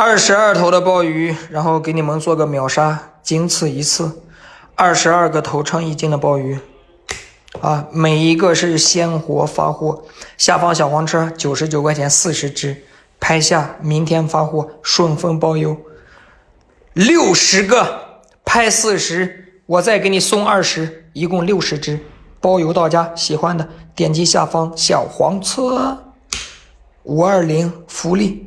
二十二头的鲍鱼然后给你们做个秒杀仅此一次。二十二个头称一斤的鲍鱼。啊每一个是鲜活发货。下方小黄车九十九块钱四十只拍下明天发货顺丰包邮。六十个拍四十我再给你送二十一共六十只包邮到家喜欢的点击下方小黄车。五二零福利。